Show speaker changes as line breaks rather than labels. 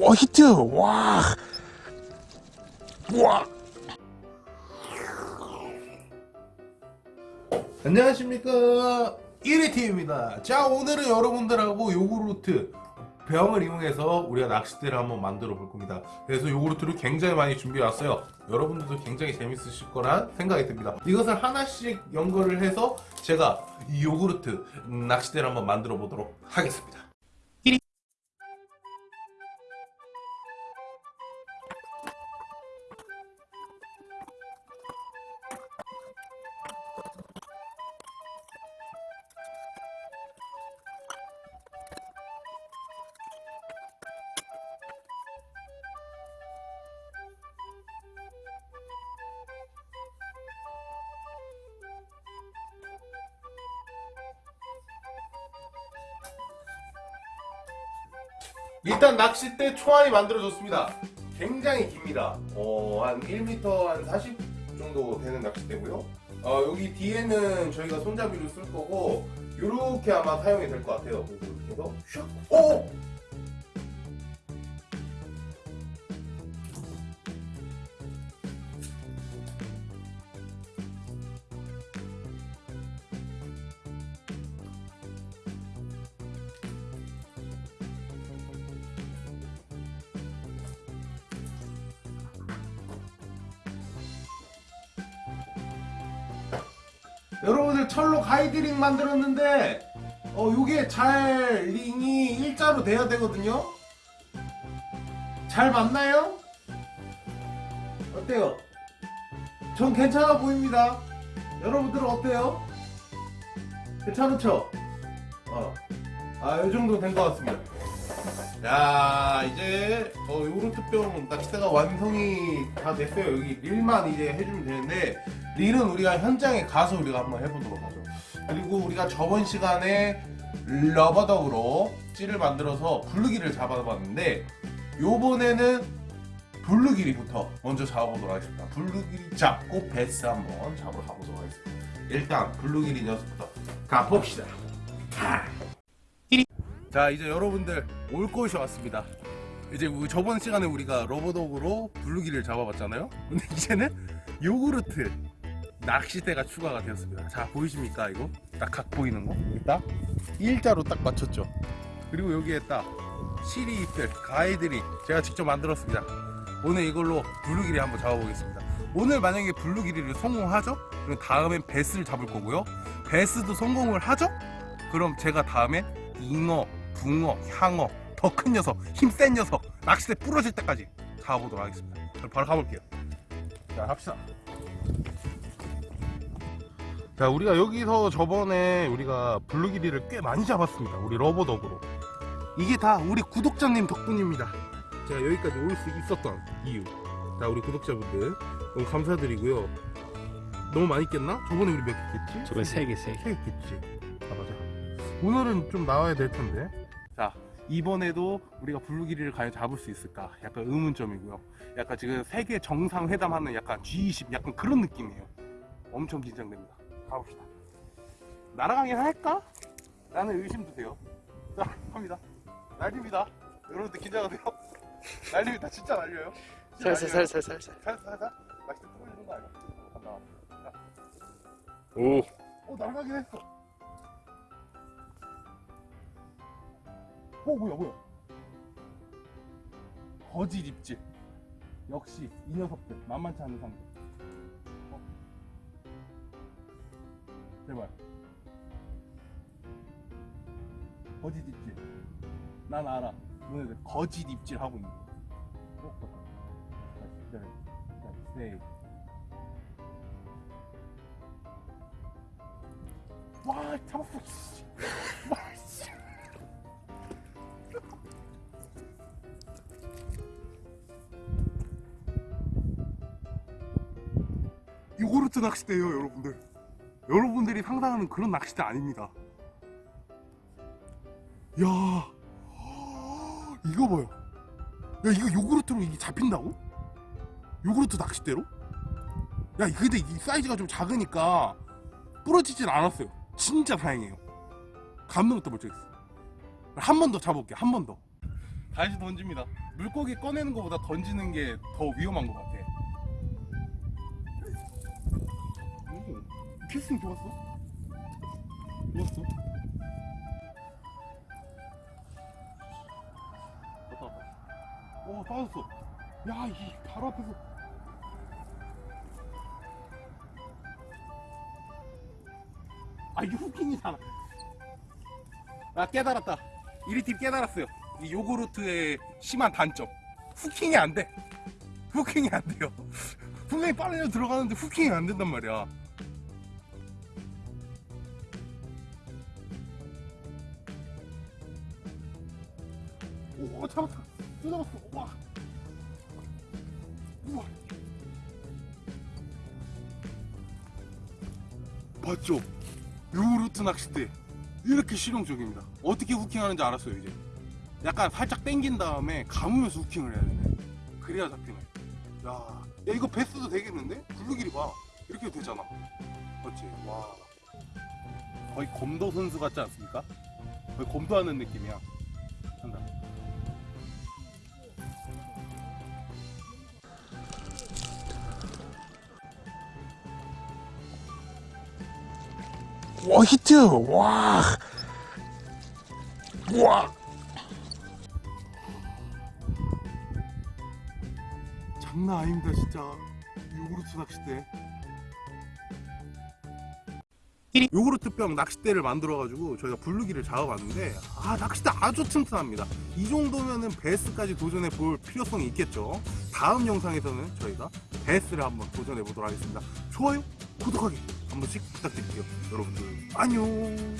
와 히트! 와. 와. 안녕하십니까. 1위팀입니다. 자 오늘은 여러분들하고 요구르트 병을 이용해서 우리가 낚싯대를 한번 만들어 볼 겁니다. 그래서 요구르트를 굉장히 많이 준비해 왔어요. 여러분들도 굉장히 재밌으실 거란 생각이 듭니다. 이것을 하나씩 연결을 해서 제가 이 요구르트 낚싯대를 한번 만들어 보도록 하겠습니다 일단 낚싯대 초안이 만들어졌습니다. 굉장히 깁니다. 어, 한 1m 한 40 정도 되는 낚싯대고요. 어, 여기 뒤에는 저희가 손잡이로 쓸 거고 이렇게 아마 사용이 될 것 같아요. 그래서 슉! 오! 여러분들 철로 가이드링 만들었는데 어 요게 잘 링이 일자로 돼야 되거든요 잘 맞나요? 어때요? 전 괜찮아 보입니다 여러분들은 어때요? 괜찮죠? 어. 아, 요 정도 된 것 같습니다. 야, 이제, 어, 요르트병 낚싯대가 완성이 다 됐어요. 여기 릴만 이제 해주면 되는데, 릴은 우리가 현장에 가서 우리가 한번 해보도록 하죠. 그리고 우리가 저번 시간에 rubber duck으로 찌를 만들어서 블루길을 잡아봤는데, 요번에는 블루길이부터 먼저 잡아보도록 하겠습니다. 블루길이 잡고 배스 한번 잡으러 가보도록 하겠습니다. 일단 블루길이 녀석부터 가봅시다. 자 이제 여러분들 올 곳이 왔습니다. 이제 저번 시간에 우리가 rubber duck으로 블루길을 잡아봤잖아요. 근데 이제는 요구르트 낚싯대가 추가가 되었습니다. 자 보이십니까 이거? 딱 각 보이는 거? 딱 일자로 딱 맞췄죠. 그리고 여기에 딱 시리 잎들 guide ring 제가 직접 만들었습니다. 오늘 이걸로 블루길이 한번 잡아보겠습니다. 오늘 만약에 블루길이를 성공하죠? 그럼 다음엔 배스를 잡을 거고요. 배스도 성공을 하죠? 그럼 제가 다음에 잉어, 붕어, 향어, 더 큰 녀석, 힘 센 녀석, 낚싯대 부러질 때까지 가보도록 하겠습니다. 바로 가볼게요. 자, 합시다. 자, 우리가 여기서 저번에 우리가 블루기리를 꽤 많이 잡았습니다. 우리 러버덕으로. 이게 다 우리 구독자님 덕분입니다. 제가 여기까지 올 수 있었던 이유. 자, 우리 구독자분들 너무 감사드리고요. 너무 많이 깼나? 저번에 우리 몇 개 깼지?
저번에 세 개, 세 개.
세 겠지. 아 맞아. 오늘은 좀 나와야 될 텐데. 자 이번에도 우리가 블루기리를 과연 잡을 수 있을까? 약간 의문점이고요. 약간 지금 세계 정상회담하는 약간 G20 약간 그런 느낌이에요. 엄청 긴장됩니다. 가봅시다. 날아가긴 할까? 라는 의심도 돼요. 자 갑니다. 날립니다. 여러분들 긴장하세요. 날립니다. 진짜 날려요. 진짜
살살,
날려요.
살살, 살살.
살살 살살. 낚싯대 부러지는 거 아니야? 간다.
오.
어 날가긴 했어. 어 뭐야 뭐야? 거짓 입질. 역시 이 녀석들 만만치 않은 상대. 어. 제발. 거짓 입질. 난 알아. 너네들 거짓 입질 하고 있는 거. 어, 기다려. 자, 세이. 와 잡았어 씨. 와, 요구르트 낚싯대예요 여러분들 여러분들이 상상하는 그런 낚싯대 아닙니다 야 이거 봐요 야 이거 요구르트로 이게 잡힌다고? 요구르트 낚싯대로? 야 근데 이 사이즈가 좀 작으니까 부러지진 않았어요. 진짜 다행이에요. 감동부터 멀쩡했어. 한 번 더 잡아볼게요. 한 번 더. 다시 던집니다. 물고기 꺼내는 것보다 던지는 게 더 위험한 것 같아. 오, 캐스팅 좋았어? 좋았어? 왔다 왔다. 오 빠졌어. 야, 이 바로 앞에서. 아 이게 후킹이잖아. 아 깨달았다. 1위팀 깨달았어요. 이 요구르트의 심한 단점. 후킹이 안 돼. 후킹이 안 돼요. 분명히 빠르게 들어가는데 후킹이 안 된단 말이야. 오 잡았다. 또 잡았어. 와. 우와. 봤죠? 요구르트 낚싯대 이렇게 실용적입니다. 어떻게 후킹하는지 알았어요 이제. 약간 살짝 당긴 다음에 감으면서 후킹을 해야 되네. 그래야 잡히네. 야, 야 이거 베스도 되겠는데? 블루길이 봐. 이렇게 되잖아. 맞지? 와. 거의 검도 선수 같지 않습니까? 거의 검도하는 느낌이야. 한다. 와 히트. 와. 와. 장난 아닙니다 진짜. 요구르트 낚싯대. 요구르트 병 낚싯대를 만들어 가지고 저희가 블루기를 잡아봤는데 아 낚싯대 아주 튼튼합니다. 이 정도면은 베스까지 도전해 볼 필요성이 있겠죠? 다음 영상에서는 저희가 베스를 한번 도전해 보도록 하겠습니다. 좋아요 구독하기 한 번씩 부탁드릴게요 여러분들. 안녕